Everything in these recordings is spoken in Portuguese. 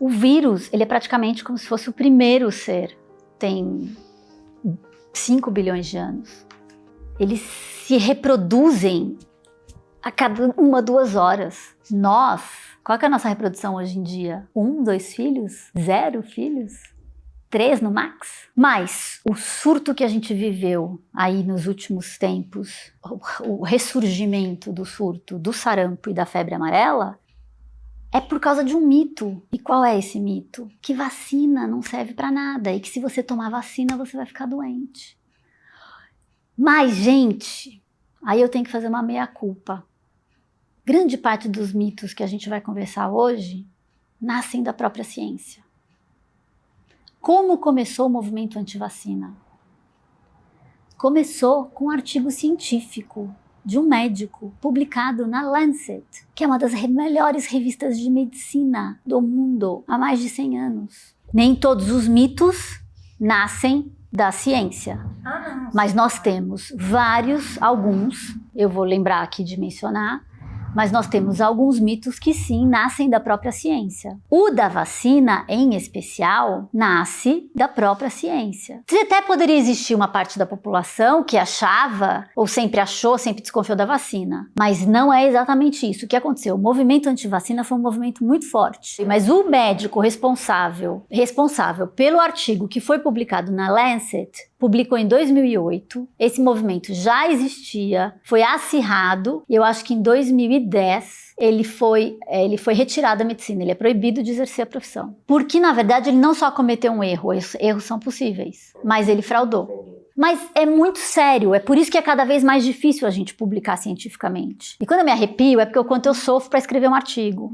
O vírus, ele é praticamente como se fosse o primeiro ser. Tem 5 bilhões de anos. Eles se reproduzem a cada uma, duas horas. Nós, qual é a nossa reprodução hoje em dia? Um, dois filhos? Zero filhos? Três no max? Mas o surto que a gente viveu aí nos últimos tempos, o ressurgimento do surto do sarampo e da febre amarela, é por causa de um mito. E qual é esse mito? Que vacina não serve para nada e que se você tomar vacina você vai ficar doente. Mas, gente, aí eu tenho que fazer uma meia-culpa. Grande parte dos mitos que a gente vai conversar hoje nascem da própria ciência. Como começou o movimento anti-vacina? Começou com um artigo científico de um médico publicado na Lancet, que é uma das melhores revistas de medicina do mundo há mais de 100 anos. Nem todos os mitos nascem da ciência, ah, mas nós temos vários, alguns, eu vou lembrar aqui de mencionar, mas nós temos alguns mitos que sim nascem da própria ciência. O da vacina, em especial, nasce da própria ciência. Até poderia existir uma parte da população que achava, ou sempre achou, sempre desconfiou da vacina, mas não é exatamente isso. O que aconteceu? O movimento anti-vacina foi um movimento muito forte, mas o médico responsável, responsável pelo artigo que foi publicado na Lancet publicou em 2008. Esse movimento já existia, foi acirrado, e eu acho que em 2010 ele foi, é, ele foi retirado da medicina, ele é proibido de exercer a profissão. Porque, na verdade, ele não só cometeu um erro, erros são possíveis, mas ele fraudou. Mas é muito sério, é por isso que é cada vez mais difícil a gente publicar cientificamente. E quando eu me arrepio é porque o quanto eu sofro para escrever um artigo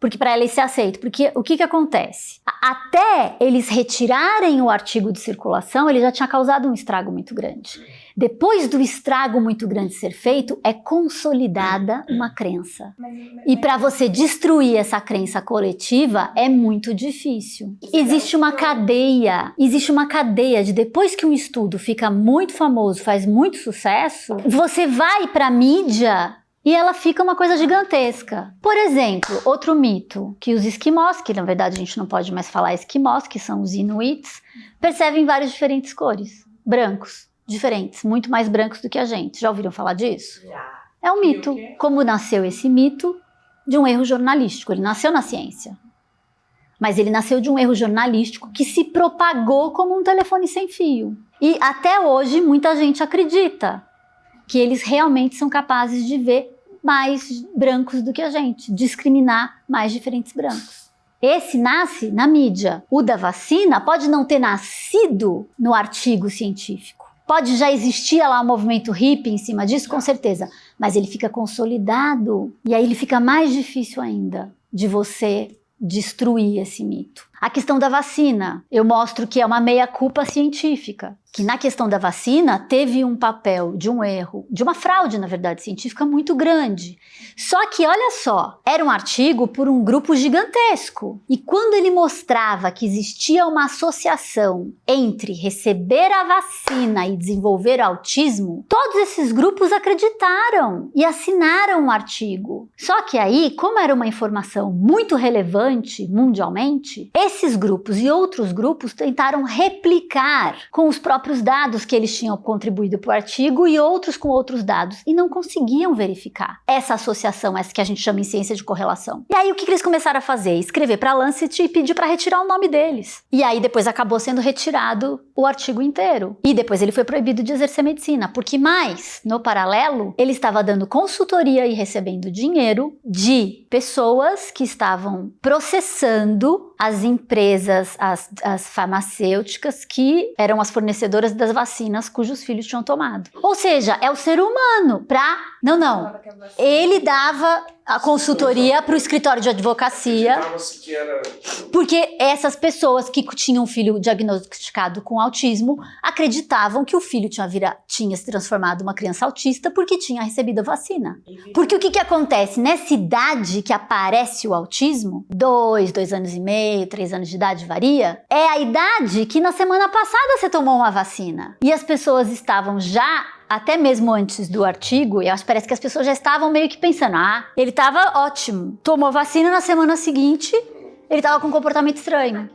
porque para ele ser aceito. Porque o que, que acontece? Até eles retirarem o artigo de circulação, ele já tinha causado um estrago muito grande. Depois do estrago muito grande ser feito, é consolidada uma crença. E para você destruir essa crença coletiva é muito difícil. Existe uma cadeia, existe uma cadeia de depois que um estudo fica muito famoso, faz muito sucesso, você vai para a mídia e ela fica uma coisa gigantesca. Por exemplo, outro mito, que os esquimós, que na verdade a gente não pode mais falar esquimós, que são os inuits, percebem várias diferentes cores, brancos, diferentes, muito mais brancos do que a gente. Já ouviram falar disso? Já. É um mito. Como nasceu esse mito? De um erro jornalístico. Ele nasceu na ciência. Mas ele nasceu de um erro jornalístico que se propagou como um telefone sem fio. E até hoje muita gente acredita que eles realmente são capazes de ver mais brancos do que a gente, discriminar mais diferentes brancos. Esse nasce na mídia. O da vacina pode não ter nascido no artigo científico. Pode já existir lá um movimento hippie em cima disso, com certeza. Mas ele fica consolidado e aí ele fica mais difícil ainda de você destruir esse mito. A questão da vacina, eu mostro que é uma meia-culpa científica que na questão da vacina teve um papel de um erro, de uma fraude, na verdade, científica muito grande. Só que, olha só, era um artigo por um grupo gigantesco. E quando ele mostrava que existia uma associação entre receber a vacina e desenvolver autismo, todos esses grupos acreditaram e assinaram o artigo. Só que aí, como era uma informação muito relevante mundialmente, esses grupos e outros grupos tentaram replicar com os próprios dados que eles tinham contribuído para o artigo e outros com outros dados e não conseguiam verificar essa associação, essa que a gente chama em ciência de correlação. E aí o que, que eles começaram a fazer? Escrever para Lancet e pedir para retirar o nome deles. E aí depois acabou sendo retirado o artigo inteiro. E depois ele foi proibido de exercer medicina, porque mais, no paralelo, ele estava dando consultoria e recebendo dinheiro de pessoas que estavam processando as empresas, as, as farmacêuticas que eram as fornecedoras das vacinas cujos filhos tinham tomado. Ou seja, é o ser humano para... Não, não. Ele dava a consultoria para o escritório de advocacia. Porque essas pessoas que tinham um filho diagnosticado com autismo acreditavam que o filho tinha, vira, tinha se transformado uma criança autista porque tinha recebido a vacina. Porque o que, que acontece? Nessa idade que aparece o autismo, dois, dois anos e meio, três anos de idade varia, é a idade que na semana passada você tomou uma vacina. E as pessoas estavam já até mesmo antes do artigo, que parece que as pessoas já estavam meio que pensando, ah, ele estava ótimo, tomou vacina na semana seguinte, ele tava com um comportamento estranho.